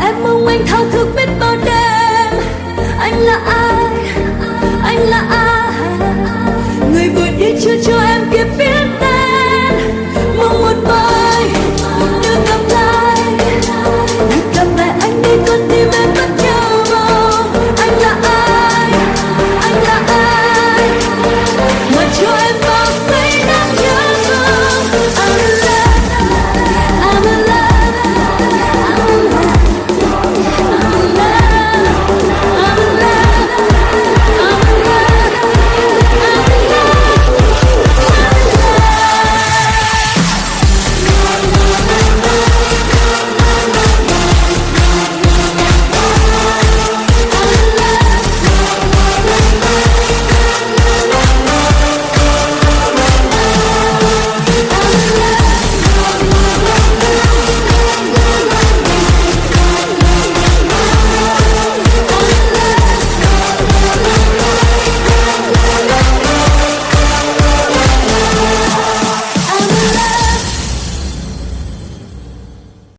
em mong anh thao thức biết bao đêm. Anh là ai? Anh là ai